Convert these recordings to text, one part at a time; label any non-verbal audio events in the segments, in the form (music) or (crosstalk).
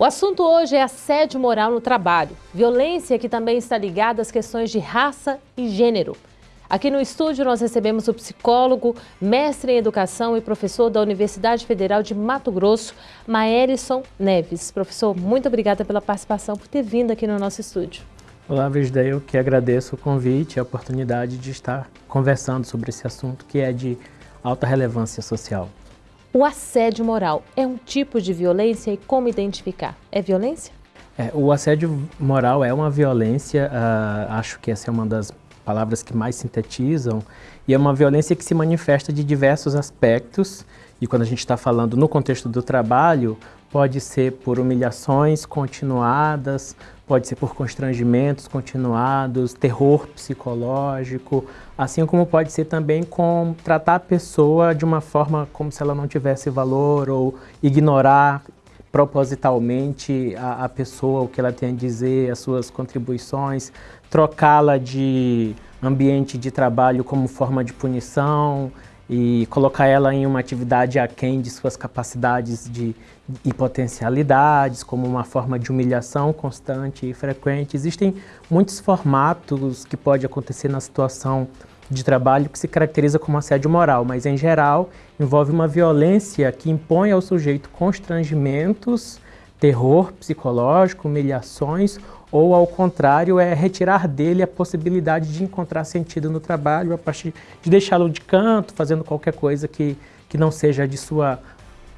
O assunto hoje é assédio moral no trabalho, violência que também está ligada às questões de raça e gênero. Aqui no estúdio nós recebemos o psicólogo, mestre em educação e professor da Universidade Federal de Mato Grosso, Maerison Neves. Professor, muito obrigada pela participação, por ter vindo aqui no nosso estúdio. Olá, Vigda, eu que agradeço o convite e a oportunidade de estar conversando sobre esse assunto que é de alta relevância social. O assédio moral é um tipo de violência e como identificar? É violência? É, o assédio moral é uma violência, uh, acho que essa é uma das palavras que mais sintetizam, e é uma violência que se manifesta de diversos aspectos, e quando a gente está falando no contexto do trabalho, pode ser por humilhações continuadas, pode ser por constrangimentos continuados, terror psicológico, assim como pode ser também com tratar a pessoa de uma forma como se ela não tivesse valor ou ignorar propositalmente a, a pessoa, o que ela tem a dizer, as suas contribuições, trocá-la de ambiente de trabalho como forma de punição, e colocar ela em uma atividade aquém de suas capacidades de, e potencialidades, como uma forma de humilhação constante e frequente. Existem muitos formatos que pode acontecer na situação de trabalho que se caracteriza como assédio moral, mas em geral envolve uma violência que impõe ao sujeito constrangimentos, terror psicológico, humilhações ou ao contrário, é retirar dele a possibilidade de encontrar sentido no trabalho a partir de deixá-lo de canto, fazendo qualquer coisa que, que não seja de sua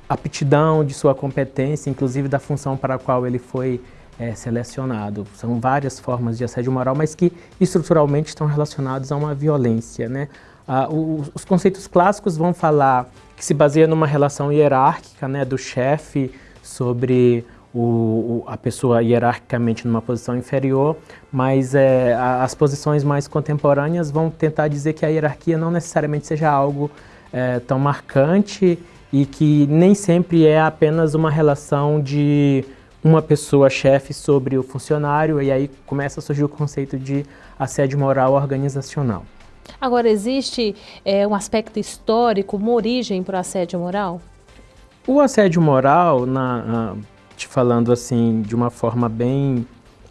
aptidão, de sua competência, inclusive da função para a qual ele foi é, selecionado. São várias formas de assédio moral, mas que estruturalmente estão relacionados a uma violência. Né? Ah, os, os conceitos clássicos vão falar que se baseia numa relação hierárquica né, do chefe sobre o, a pessoa hierarquicamente numa posição inferior, mas é, as posições mais contemporâneas vão tentar dizer que a hierarquia não necessariamente seja algo é, tão marcante e que nem sempre é apenas uma relação de uma pessoa chefe sobre o funcionário e aí começa a surgir o conceito de assédio moral organizacional. Agora, existe é, um aspecto histórico, uma origem para o assédio moral? O assédio moral, na, te falando assim de uma forma bem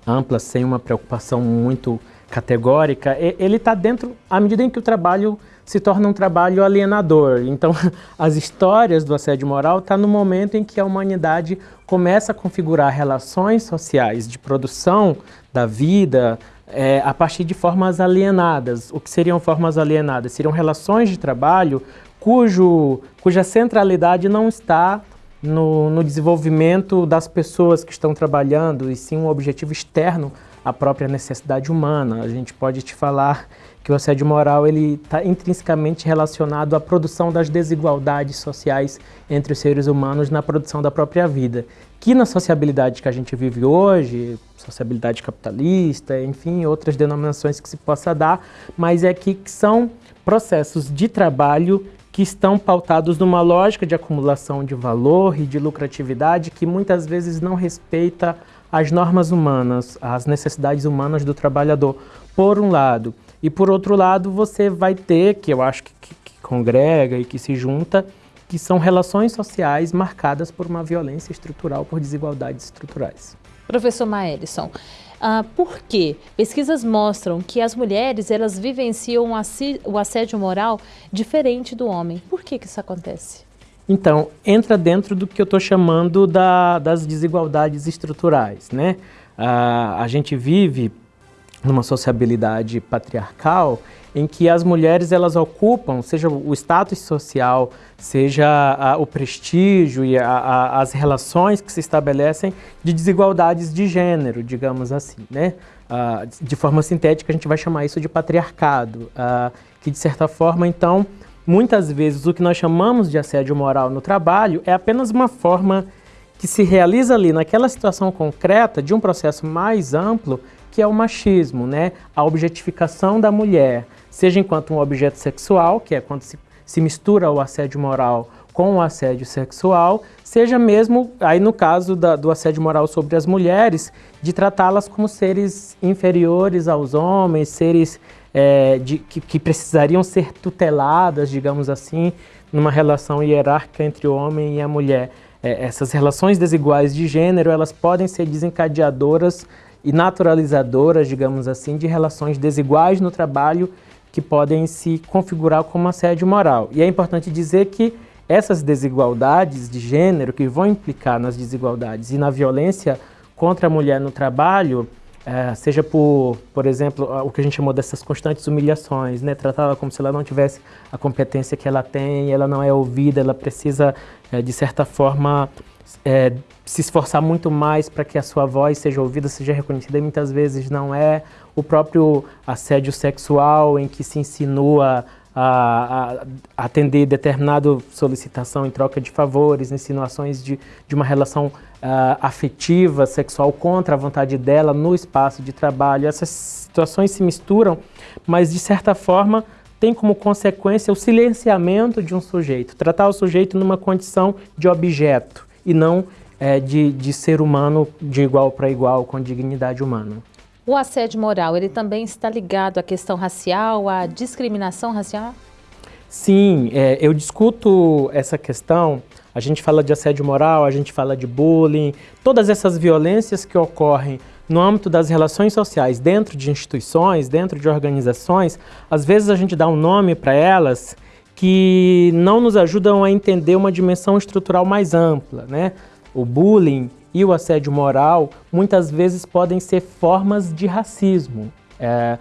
ampla, sem uma preocupação muito categórica, ele está dentro, à medida em que o trabalho se torna um trabalho alienador. Então, (laughs) as histórias do assédio moral estão tá no momento em que a humanidade começa a configurar relações sociais de produção da vida é, a partir de formas alienadas. O que seriam formas alienadas? Seriam relações de trabalho cujo, cuja centralidade não está no, no, desenvolvimento das pessoas que estão trabalhando, e sim um objetivo externo à própria necessidade humana. A gente pode te falar que o assédio moral está intrinsecamente relacionado à produção das desigualdades sociais entre os seres humanos na produção da própria vida, que na sociabilidade que a gente vive hoje, sociabilidade capitalista, enfim, outras denominações que se possa dar, mas é que, que são processos de trabalho que estão pautados numa lógica de acumulação de valor e de lucratividade que muitas vezes não respeita as normas humanas, as necessidades humanas do trabalhador, por um lado. E por outro lado, você vai ter, que eu acho que, que, que congrega e que se junta, que são relações sociais marcadas por uma violência estrutural, por desigualdades estruturais. Professor Maelson, ah, por quê? Pesquisas mostram que as mulheres elas vivenciam o assédio moral diferente do homem. Por que, que isso acontece? Então, entra dentro do que eu estou chamando da, das desigualdades estruturais. Né? Ah, a gente vive numa sociabilidade patriarcal em que as mulheres elas ocupam, seja o status social, seja a, o prestígio e a, a, as relações que se estabelecem de desigualdades de gênero, digamos assim, né? Ah, de forma sintética a gente vai chamar isso de patriarcado, ah, que de certa forma então, muitas vezes o que nós chamamos de assédio moral no trabalho é apenas uma forma que se realiza ali naquela situação concreta de um processo mais amplo que é o machismo, né? a objetificação da mulher, seja enquanto um objeto sexual, que é quando se, se mistura o assédio moral com o assédio sexual, seja mesmo, aí no caso da, do assédio moral sobre as mulheres, de tratá-las como seres inferiores aos homens, seres é, de, que, que precisariam ser tuteladas, digamos assim, numa relação hierárquica entre o homem e a mulher. é, essas relações desiguais de gênero, elas podem ser desencadeadoras e naturalizadoras, digamos assim, de relações desiguais no trabalho que podem se configurar como assédio moral. E é importante dizer que essas desigualdades de gênero que vão implicar nas desigualdades e na violência contra a mulher no trabalho, é, seja por, por exemplo, o que a gente chamou dessas constantes humilhações, né? tratá-la como se ela não tivesse a competência que ela tem, ela não é ouvida, ela precisa, é, de certa forma, é, se esforçar muito mais para que a sua voz seja ouvida, seja reconhecida, e muitas vezes não é. O próprio assédio sexual, em que se insinua a, a atender determinada solicitação em troca de favores, insinuações de, de uma relação uh, afetiva, sexual contra a vontade dela no espaço de trabalho. Essas situações se misturam, mas de certa forma tem como consequência o silenciamento de um sujeito, tratar o sujeito numa condição de objeto e não é, de, de ser humano de igual para igual, com dignidade humana. O assédio moral, ele também está ligado à questão racial, à discriminação racial? Sim, é, eu discuto essa questão, a gente fala de assédio moral, a gente fala de bullying, todas essas violências que ocorrem no âmbito das relações sociais, dentro de instituições, dentro de organizações, às vezes a gente dá um nome para elas que não nos ajudam a entender uma dimensão estrutural mais ampla, né? O bullying e o assédio moral muitas vezes podem ser formas de racismo. É,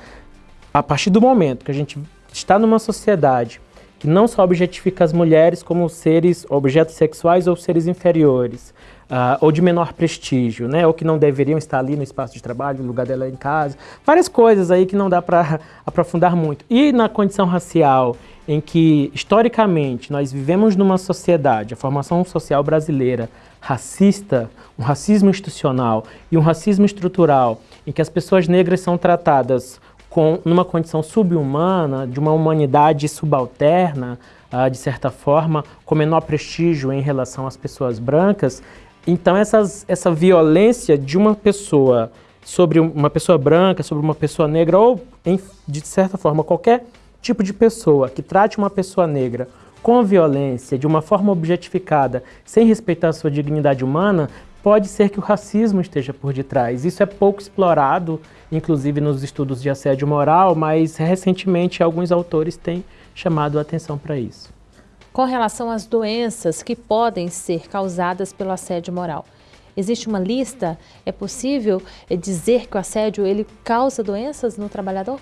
a partir do momento que a gente está numa sociedade que não só objetifica as mulheres como seres, objetos sexuais ou seres inferiores, uh, ou de menor prestígio, né? ou que não deveriam estar ali no espaço de trabalho, no lugar dela em casa, várias coisas aí que não dá para (laughs) aprofundar muito. E na condição racial, em que historicamente nós vivemos numa sociedade, a formação social brasileira, racista, um racismo institucional e um racismo estrutural, em que as pessoas negras são tratadas com, numa condição subhumana, de uma humanidade subalterna, uh, de certa forma, com menor prestígio em relação às pessoas brancas. Então essas, essa violência de uma pessoa sobre uma pessoa branca, sobre uma pessoa negra, ou em, de certa forma qualquer tipo de pessoa que trate uma pessoa negra com violência, de uma forma objetificada, sem respeitar sua dignidade humana, pode ser que o racismo esteja por detrás. Isso é pouco explorado, inclusive nos estudos de assédio moral, mas recentemente alguns autores têm chamado a atenção para isso. Com relação às doenças que podem ser causadas pelo assédio moral, existe uma lista? É possível dizer que o assédio ele causa doenças no trabalhador?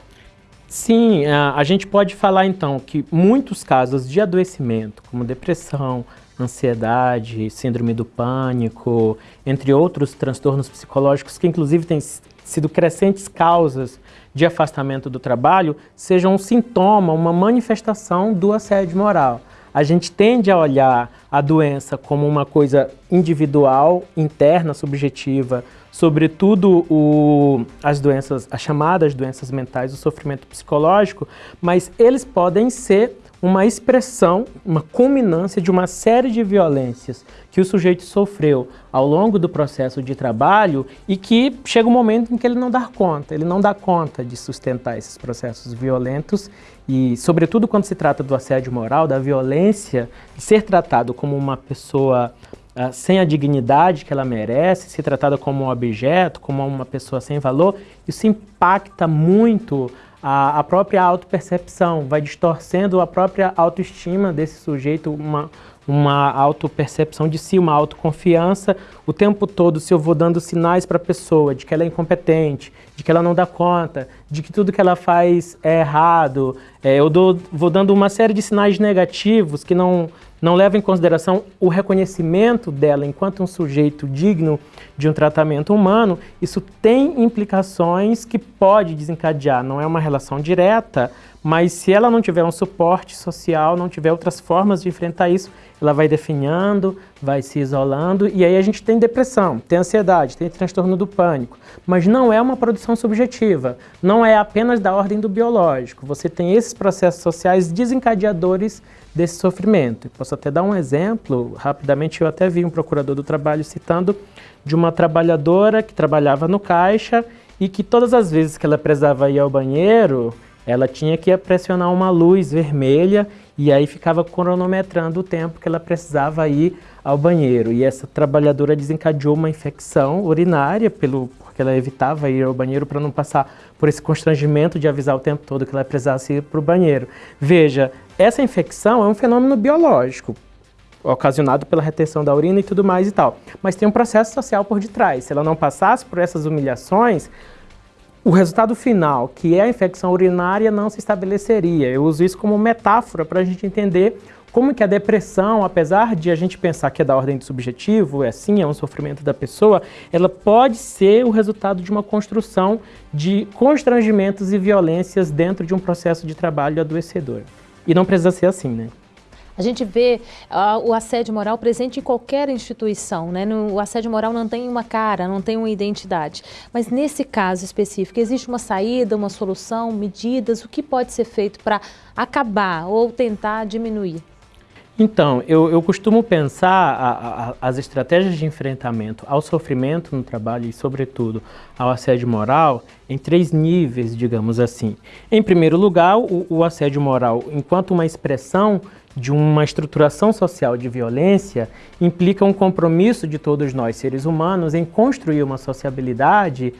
Sim, a, gente pode falar então que muitos casos de adoecimento, como depressão, ansiedade, síndrome do pânico, entre outros transtornos psicológicos que inclusive têm sido crescentes causas de afastamento do trabalho, sejam um sintoma, uma manifestação do assédio moral. A gente tende a olhar a doença como uma coisa individual, interna, subjetiva, sobretudo o, as doenças, as chamadas doenças mentais, o sofrimento psicológico, mas eles podem ser uma expressão, uma culminância de uma série de violências que o sujeito sofreu ao longo do processo de trabalho e que chega um momento em que ele não dá conta, ele não dá conta de sustentar esses processos violentos e, sobretudo, quando se trata do assédio moral, da violência, ser tratado como uma pessoa uh, sem a dignidade que ela merece, ser tratada como um objeto, como uma pessoa sem valor, isso impacta muito a, a própria autopercepção, vai distorcendo a própria autoestima desse sujeito, uma, uma autopercepção de si, uma autoconfiança. O tempo todo, se eu vou dando sinais para a pessoa de que ela é incompetente, de que ela não dá conta, de que tudo que ela faz é errado, é, eu dou, vou dando uma série de sinais negativos que não, não levam em consideração o reconhecimento dela enquanto um sujeito digno de um tratamento humano, isso tem implicações que pode desencadear, não é uma relação direta, mas se ela não tiver um suporte social, não tiver outras formas de enfrentar isso, ela vai definhando, vai se isolando, e aí a gente tem depressão, tem ansiedade, tem transtorno do pânico, mas não é uma produção subjetiva, não é apenas da ordem do biológico, você tem esses processos sociais desencadeadores desse sofrimento. Posso até dar um exemplo, rapidamente eu até vi um procurador do trabalho citando de uma trabalhadora que trabalhava no caixa e que todas as vezes que ela precisava ir ao banheiro, ela tinha que pressionar uma luz vermelha e aí ficava cronometrando o tempo que ela precisava ir ao banheiro. E essa trabalhadora desencadeou uma infecção urinária, pelo, porque ela evitava ir ao banheiro para não passar por esse constrangimento de avisar o tempo todo que ela precisasse ir para o banheiro. Veja, essa infecção é um fenômeno biológico, ocasionado pela retenção da urina e tudo mais e tal. Mas tem um processo social por detrás. Se ela não passasse por essas humilhações, o resultado final, que é a infecção urinária, não se estabeleceria. Eu uso isso como metáfora para a gente entender como que a depressão, apesar de a gente pensar que é da ordem do subjetivo, é sim, é um sofrimento da pessoa, ela pode ser o resultado de uma construção de constrangimentos e violências dentro de um processo de trabalho adoecedor. E não precisa ser assim, né? A gente vê uh, o assédio moral presente em qualquer instituição, né? No, o assédio moral não tem uma cara, não tem uma identidade. Mas nesse caso específico, existe uma saída, uma solução, medidas? O que pode ser feito para acabar ou tentar diminuir? Então, eu, eu costumo pensar a, a, as estratégias de enfrentamento ao sofrimento no trabalho e, sobretudo, ao assédio moral em três níveis, digamos assim. Em primeiro lugar, o, o assédio moral, enquanto uma expressão de uma estruturação social de violência, implica um compromisso de todos nós, seres humanos, em construir uma sociabilidade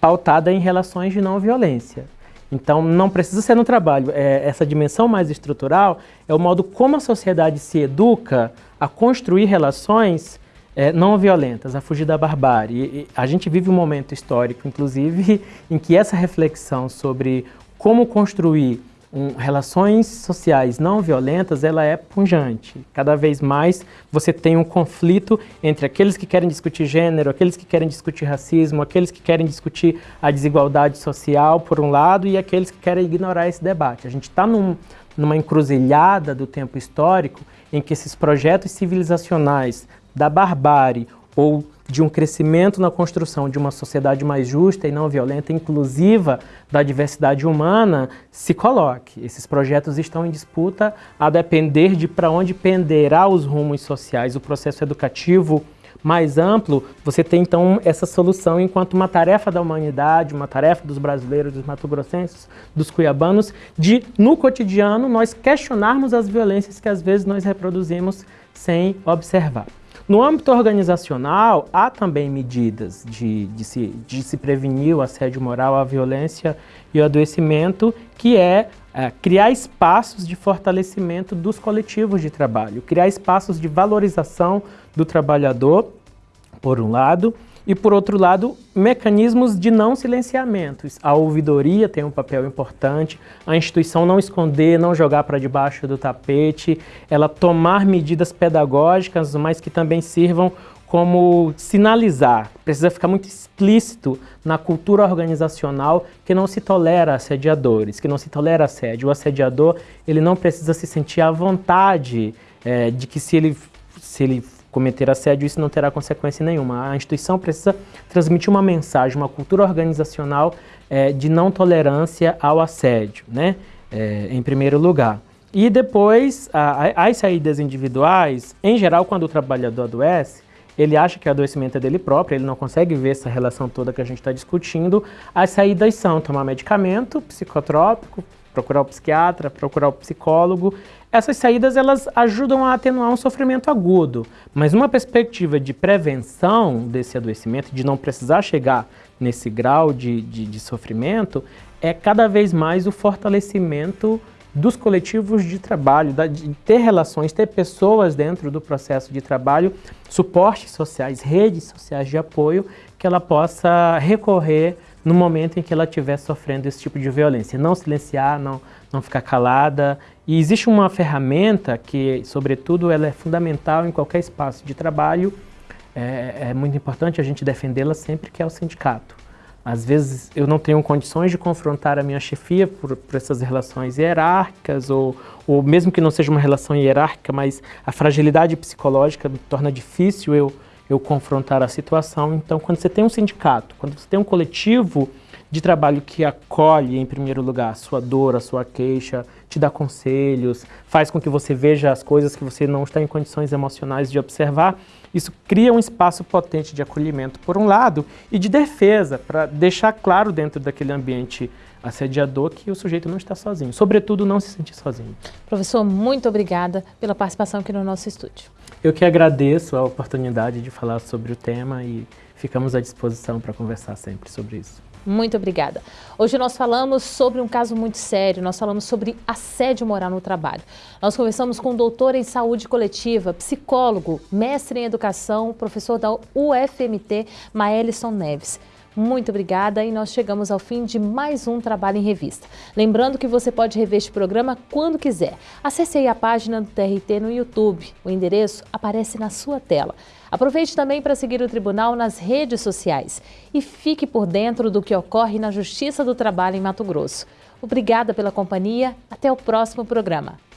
pautada em relações de não violência. Então, não precisa ser no trabalho. É, essa dimensão mais estrutural é o modo como a sociedade se educa a construir relações é, não violentas, a fugir da barbárie. E, a gente vive um momento histórico, inclusive, (laughs) em que essa reflexão sobre como construir um, relações sociais não violentas, ela é punjante. Cada vez mais você tem um conflito entre aqueles que querem discutir gênero, aqueles que querem discutir racismo, aqueles que querem discutir a desigualdade social, por um lado, e aqueles que querem ignorar esse debate. A gente está num, numa encruzilhada do tempo histórico em que esses projetos civilizacionais da barbárie ou de um crescimento na construção de uma sociedade mais justa e não violenta, inclusiva da diversidade humana, se coloque. Esses projetos estão em disputa a depender de para onde penderá os rumos sociais, o processo educativo mais amplo, você tem então essa solução enquanto uma tarefa da humanidade, uma tarefa dos brasileiros, dos mato-grossenses, dos cuiabanos, de, no cotidiano, nós questionarmos as violências que às vezes nós reproduzimos sem observar. No âmbito organizacional, há também medidas de, de, se, de se prevenir o assédio moral, a violência e o adoecimento, que é, é criar espaços de fortalecimento dos coletivos de trabalho, criar espaços de valorização do trabalhador, por um lado, e, por outro lado, mecanismos de não silenciamento. A ouvidoria tem um papel importante, a instituição não esconder, não jogar para debaixo do tapete, ela tomar medidas pedagógicas, mas que também sirvam como sinalizar, precisa ficar muito explícito na cultura organizacional que não se tolera assediadores, que não se tolera assédio. O assediador ele não precisa se sentir à vontade é, de que se ele, se ele cometer assédio, isso não terá consequência nenhuma. A instituição precisa transmitir uma mensagem, uma cultura organizacional é, de não tolerância ao assédio, né? É, em primeiro lugar. E depois, a, as saídas individuais, em geral, quando o trabalhador adoece, ele acha que o adoecimento é dele próprio, ele não consegue ver essa relação toda que a gente está discutindo. As saídas são tomar medicamento psicotrópico, procurar o psiquiatra, procurar o psicólogo. Essas saídas elas ajudam a atenuar um sofrimento agudo, mas uma perspectiva de prevenção desse adoecimento, de não precisar chegar nesse grau de, de, de sofrimento, é cada vez mais o fortalecimento dos coletivos de trabalho, de ter relações, ter pessoas dentro do processo de trabalho, suportes sociais, redes sociais de apoio, que ela possa recorrer no momento em que ela estiver sofrendo esse tipo de violência. Não silenciar, não, não ficar calada. E existe uma ferramenta que, sobretudo, ela é fundamental em qualquer espaço de trabalho, é, é muito importante a gente defendê-la sempre, que é o sindicato. Às vezes eu não tenho condições de confrontar a minha chefia por, por essas relações hierárquicas, ou, ou mesmo que não seja uma relação hierárquica, mas a fragilidade psicológica torna difícil eu eu confrontar a situação. Então, quando você tem um sindicato, quando você tem um coletivo de trabalho que acolhe, em primeiro lugar, a sua dor, a sua queixa, te dá conselhos, faz com que você veja as coisas que você não está em condições emocionais de observar, isso cria um espaço potente de acolhimento, por um lado, e de defesa, para deixar claro dentro daquele ambiente assediador que o sujeito não está sozinho, sobretudo não se sentir sozinho. Professor, muito obrigada pela participação aqui no nosso estúdio. Eu que agradeço a oportunidade de falar sobre o tema e ficamos à disposição para conversar sempre sobre isso. Muito obrigada. Hoje nós falamos sobre um caso muito sério, nós falamos sobre assédio moral no trabalho. Nós conversamos com o doutor em saúde coletiva, psicólogo, mestre em educação, professor da UFMT, Maelison Neves. Muito obrigada e nós chegamos ao fim de mais um Trabalho em Revista. Lembrando que você pode rever este programa quando quiser. Acesse aí a página do TRT no YouTube. O endereço aparece na sua tela. Aproveite também para seguir o Tribunal nas redes sociais e fique por dentro do que ocorre na Justiça do Trabalho em Mato Grosso. Obrigada pela companhia. Até o próximo programa.